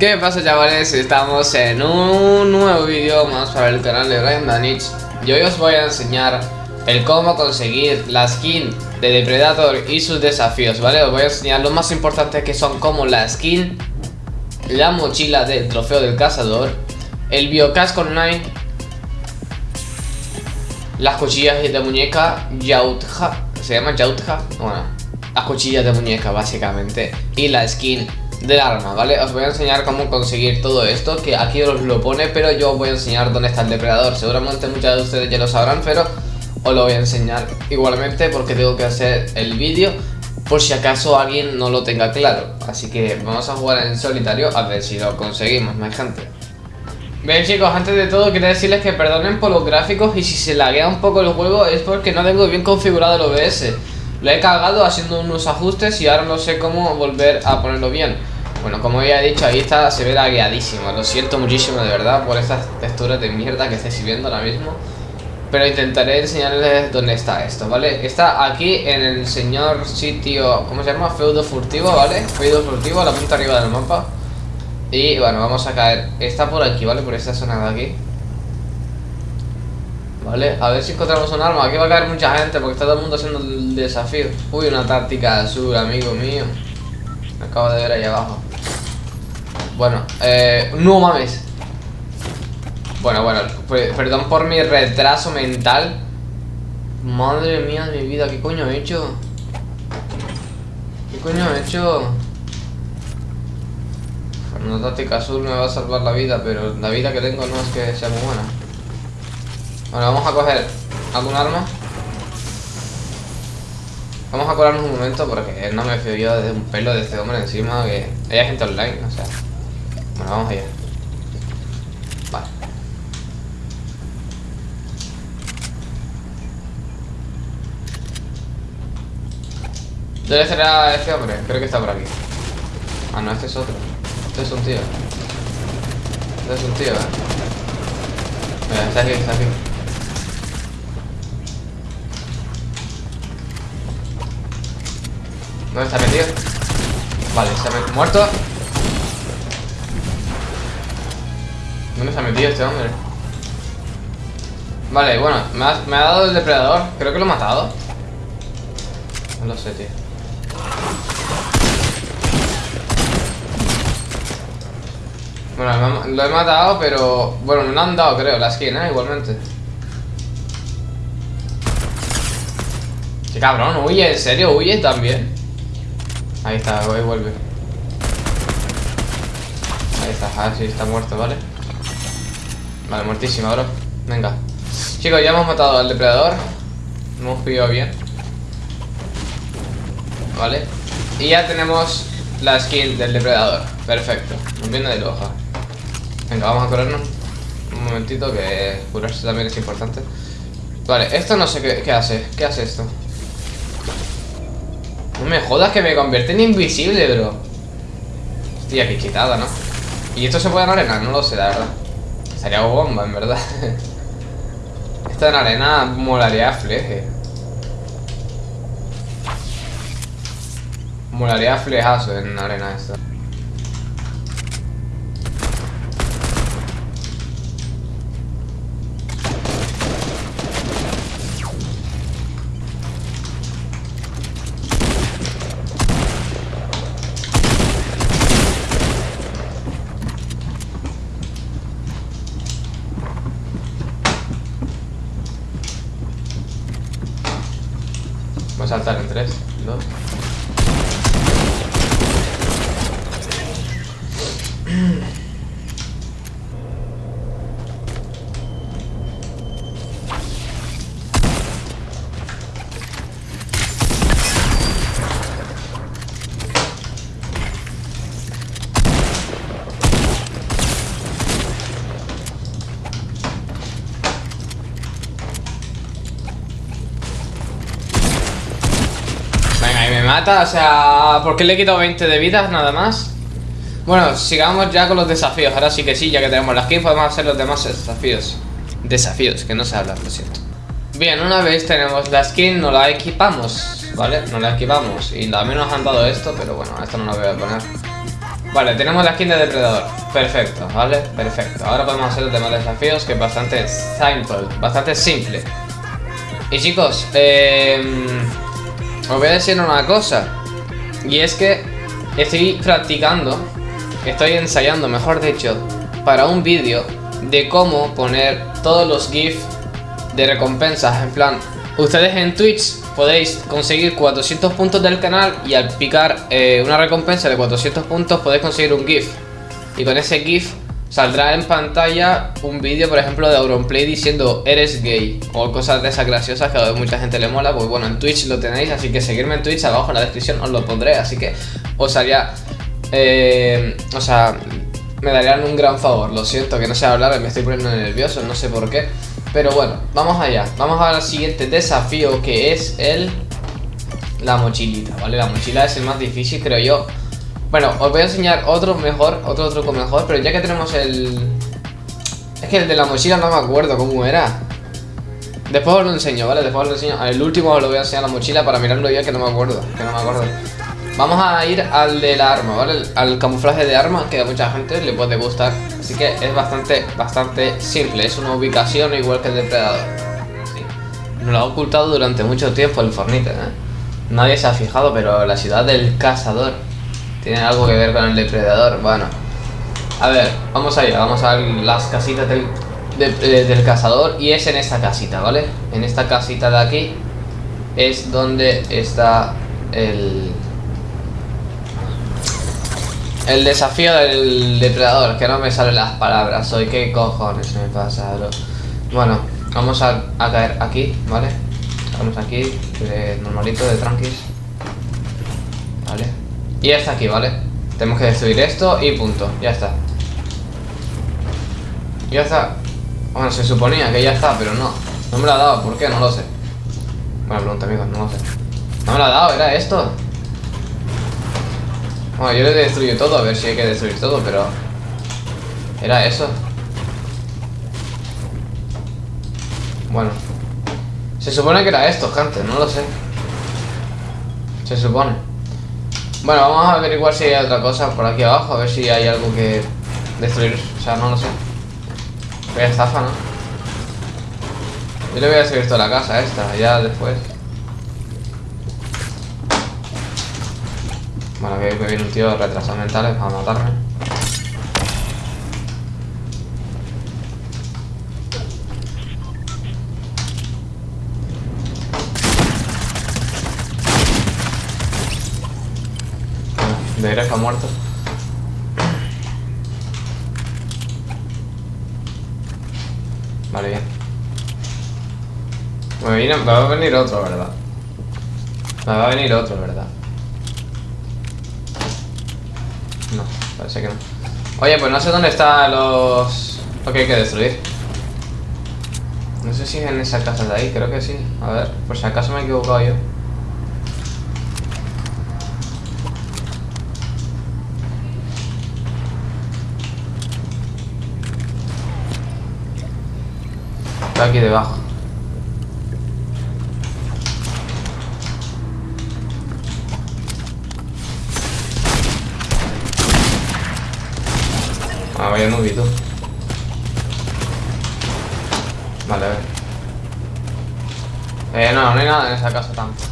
¿Qué pasa chavales? Estamos en un nuevo vídeo más para el canal de Brian Danich Y hoy os voy a enseñar el cómo conseguir la skin de Depredator y sus desafíos, ¿vale? Os voy a enseñar lo más importante que son como la skin La mochila del trofeo del cazador El biocasco online Las cuchillas de muñeca Yautja ¿Se llama Yautja? Bueno, las cuchillas de muñeca básicamente Y la skin del arma, ¿vale? Os voy a enseñar cómo conseguir todo esto Que aquí os lo pone, pero yo os voy a enseñar dónde está el depredador. Seguramente muchos de ustedes ya lo sabrán, pero os lo voy a enseñar igualmente Porque tengo que hacer el vídeo por si acaso alguien no lo tenga claro. Así que vamos a jugar en solitario a ver si lo conseguimos, mi gente Bien chicos, antes de todo quería decirles que perdonen por los gráficos y si se laguea un poco el juego es porque no tengo bien configurado el OBS Lo he cagado haciendo unos ajustes y ahora no sé cómo volver a ponerlo bien bueno, como ya he dicho, ahí está, se ve lagueadísimo Lo siento muchísimo de verdad por estas texturas de mierda que estáis viendo ahora mismo Pero intentaré enseñarles dónde está esto, ¿vale? Está aquí en el señor sitio, ¿cómo se llama? Feudo furtivo, ¿vale? Feudo furtivo, la punta arriba del mapa Y bueno, vamos a caer Está por aquí, ¿vale? Por esta zona de aquí Vale, a ver si encontramos un arma. Aquí va a caer mucha gente porque está todo el mundo haciendo el desafío. Uy, una táctica azul, amigo mío. Me acabo de ver ahí abajo. Bueno, eh, no mames. Bueno, bueno, perdón por mi retraso mental. Madre mía de mi vida, ¿qué coño he hecho? ¿Qué coño he hecho? Una táctica azul me va a salvar la vida, pero la vida que tengo no es que sea muy buena Bueno, vamos a coger algún arma Vamos a colarnos un momento porque no me fío yo de un pelo de este hombre encima que hay gente online, o sea bueno, vamos allá. Vale. ¿Dónde será este hombre? Creo que está por aquí. Ah, no, este es otro. Este es un tío. Este es un tío, eh. Mira, está aquí, está aquí. ¿Dónde está metido? Vale, se ha muerto. ¿Dónde se ha metido este hombre? Vale, bueno, me ha, me ha dado el depredador Creo que lo he matado No lo sé, tío Bueno, lo he matado, pero... Bueno, no han dado, creo, la skin, ¿eh? Igualmente Qué cabrón, huye, ¿en serio? ¿Huye también? Ahí está, ahí vuelve. Ahí está, ah, sí, está muerto, ¿vale? Vale, muertísima, bro. Venga. Chicos, ya hemos matado al depredador. Hemos pillado bien. Vale. Y ya tenemos la skin del depredador. Perfecto. Viene de loja Venga, vamos a curarnos. Un momentito que curarse también es importante. Vale, esto no sé qué hace. ¿Qué hace esto? No me jodas que me convierte en invisible, bro Hostia, qué quitada, ¿no? ¿Y esto se puede en arena? No lo sé, la verdad Sería bomba, en verdad. Esta en arena molaría fleje. Molaría flejazo en arena esta. Saltar en 3, 2. Mata, o sea, ¿por qué le he quitado 20 de vidas nada más? Bueno, sigamos ya con los desafíos Ahora sí que sí, ya que tenemos las skins Podemos hacer los demás desafíos Desafíos, que no se habla, lo siento Bien, una vez tenemos la skin, nos la equipamos ¿Vale? Nos la equipamos Y también nos han dado esto, pero bueno, esto no lo voy a poner Vale, tenemos la skin de depredador. Perfecto, ¿vale? Perfecto. Ahora podemos hacer los demás desafíos que es bastante simple, bastante simple. Y chicos, eh, os voy a decir una cosa. Y es que estoy practicando, estoy ensayando, mejor dicho, para un vídeo de cómo poner todos los GIFs de recompensas. En plan, ustedes en Twitch podéis conseguir 400 puntos del canal y al picar eh, una recompensa de 400 puntos podéis conseguir un GIF. Y con ese GIF saldrá en pantalla un vídeo, por ejemplo, de Auronplay diciendo eres gay o cosas de esas graciosas que a mucha gente le mola. Pues bueno, en Twitch lo tenéis, así que seguirme en Twitch abajo en la descripción os lo pondré. Así que os haría, eh, o sea, me darían un gran favor. Lo siento que no sé hablar, me estoy poniendo nervioso, no sé por qué. Pero bueno, vamos allá. Vamos al siguiente desafío que es el... La mochilita, ¿vale? La mochila es el más difícil, creo yo. Bueno, os voy a enseñar otro mejor, otro truco mejor, pero ya que tenemos el... Es que el de la mochila no me acuerdo cómo era. Después os lo enseño, ¿vale? Después os lo enseño. El último os lo voy a enseñar la mochila para mirarlo ya que no me acuerdo, que no me acuerdo. Vamos a ir al del arma, ¿vale? Al camuflaje de arma, que a mucha gente le puede gustar. Así que es bastante, bastante simple. Es una ubicación igual que el depredador. Sí. Nos lo ha ocultado durante mucho tiempo el Fornite, ¿eh? Nadie se ha fijado, pero la ciudad del cazador tiene algo que ver con el depredador. Bueno, a ver, vamos allá. Vamos a las casitas del, del cazador y es en esta casita, ¿vale? En esta casita de aquí es donde está el el desafío del depredador, que no me salen las palabras hoy. ¿Qué cojones me pasa, bro? Bueno, vamos a, caer aquí, ¿vale? Vamos aquí, de normalito, de tranquis. Vale. Y ya está aquí, ¿vale? Tenemos que destruir esto y punto. Ya está. Ya está. Bueno, se suponía que ya está, pero no. No me lo ha dado, ¿por qué? No lo sé. Buena pregunta, amigos, no lo sé. No me lo ha dado, ¿era esto? Bueno, yo le destruyo todo, a ver si hay que destruir todo, pero... Era eso. Bueno. Se supone que era esto, gente, no lo sé. Se supone. Bueno, vamos a averiguar si hay otra cosa por aquí abajo, a ver si hay algo que destruir. O sea, no lo sé. A estafa, ¿no? Yo le voy a destruir toda la casa esta, ya después. Bueno, que viene un tío retrasado mentales para matarme. De Grefa muerto. Vale, bien. Me, me va a venir otro, ¿verdad? Me va a venir otro, ¿verdad? No, parece que no. Oye, pues no sé dónde están los... Lo que hay que destruir. No sé si es en esa casa de ahí, creo que sí. A ver, por si acaso me he equivocado yo. Está aquí debajo. Ah, vaya nubito. Vale, a ver. Eh, no, no hay nada en esa casa tampoco.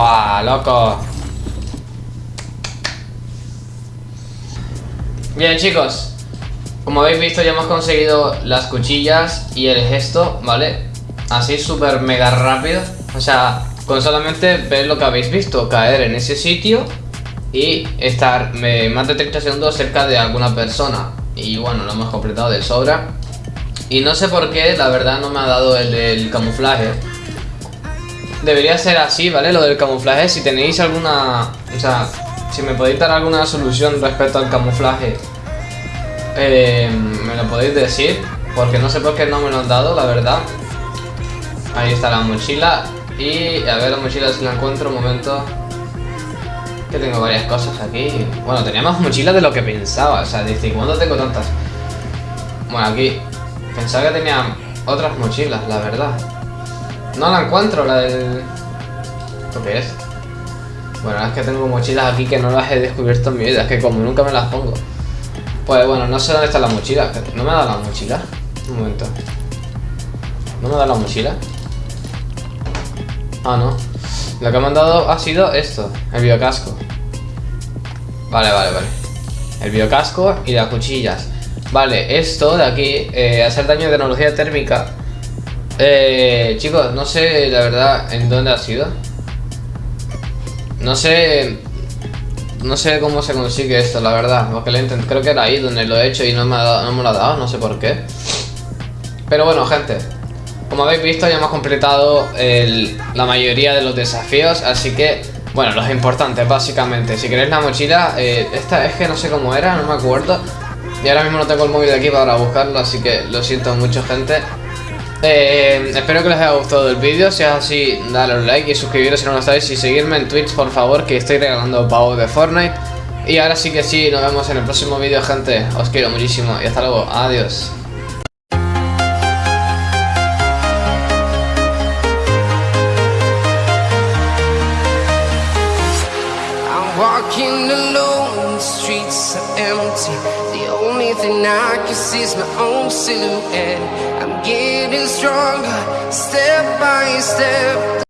¡Buah, loco! Bien, chicos. Como habéis visto, ya hemos conseguido las cuchillas y el gesto, ¿vale? Así súper mega rápido. O sea, con solamente ver lo que habéis visto, caer en ese sitio y estar más de 30 segundos cerca de alguna persona. Y bueno, lo hemos completado de sobra. Y no sé por qué, la verdad no me ha dado el camuflaje. Debería ser así, ¿vale? Lo del camuflaje, si tenéis alguna... O sea, si me podéis dar alguna solución respecto al camuflaje, eh, me lo podéis decir. Porque no sé por qué no me lo han dado, la verdad. Ahí está la mochila. Y a ver la mochila si la encuentro un momento. Que tengo varias cosas aquí. Bueno, tenía más mochilas de lo que pensaba. O sea, dice, ¿cuándo tengo tantas? Bueno, aquí. Pensaba que tenía otras mochilas, la verdad. No la encuentro, la del... ¿Esto qué es? Bueno, es que tengo mochilas aquí que no las he descubierto en mi vida. Es que como nunca me las pongo. Pues bueno, no sé dónde está la mochila. ¿No me da la mochila? Un momento. ¿No me da la mochila? Ah, no. Lo que me han dado ha sido esto, el biocasco. Vale, vale, vale. El biocasco y las cuchillas. Vale, esto de aquí, eh, hacer daño de tecnología térmica. Eh, chicos, no sé la verdad en dónde ha sido. No sé... No sé cómo se consigue esto, la verdad. Porque lo creo que era ahí donde lo he hecho y no me, ha no me lo ha dado, no sé por qué. Pero bueno, gente. Como habéis visto ya hemos completado la mayoría de los desafíos, así que, bueno, los importantes básicamente. Si queréis la mochila, eh, esta es que no sé cómo era, no me acuerdo. Y ahora mismo no tengo el móvil de aquí para buscarlo, así que lo siento mucho gente. Eh, espero que les haya gustado el vídeo, si es así, dale un like y suscribiros si no lo estáis y seguirme en Twitch por favor que estoy regalando pavos de Fortnite. Y ahora sí que sí, nos vemos en el próximo vídeo gente, os quiero muchísimo y hasta luego, adiós. Thing I can see is my own silhouette. I'm getting stronger, step by step